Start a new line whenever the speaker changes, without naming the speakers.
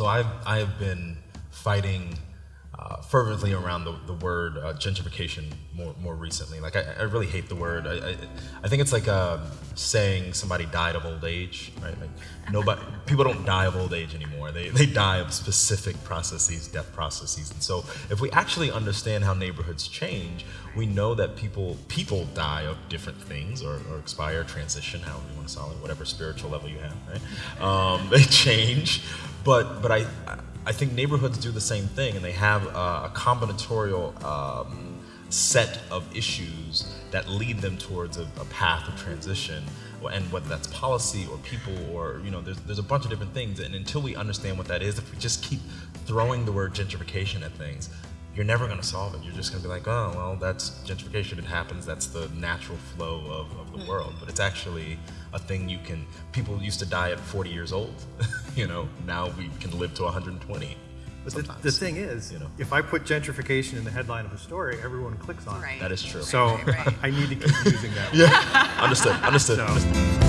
So I've I have been fighting uh, fervently around the, the word uh, gentrification more more recently. Like I, I really hate the word. I, I, I think it's like uh, saying somebody died of old age, right? Like nobody people don't die of old age anymore. They they die of specific processes, death processes. And so if we actually understand how neighborhoods change, we know that people people die of different things or, or expire, transition, however you want to solve it, whatever spiritual level you have, right? Um, they change, but but I I think neighborhoods do the same thing, and they have a, a combinatorial um, set of issues that lead them towards a, a, path of transition, and whether that's policy or people or you know, there's there's a bunch of different things, and until we understand what that is, if we just keep throwing the word gentrification at things, you're never going to solve it. You're just going to be like, oh, well, that's gentrification. It happens. That's the natural flow of, of the mm. world. But it's actually a thing you can, people used to die at 40 years old. you know, now we can live to 120.
But the, the, thing is, you know, if I put gentrification in the headline of a story, everyone clicks on
right. it. That is true.
So right, right. I need to keep using that.
yeah, understood. Understood. So. understood.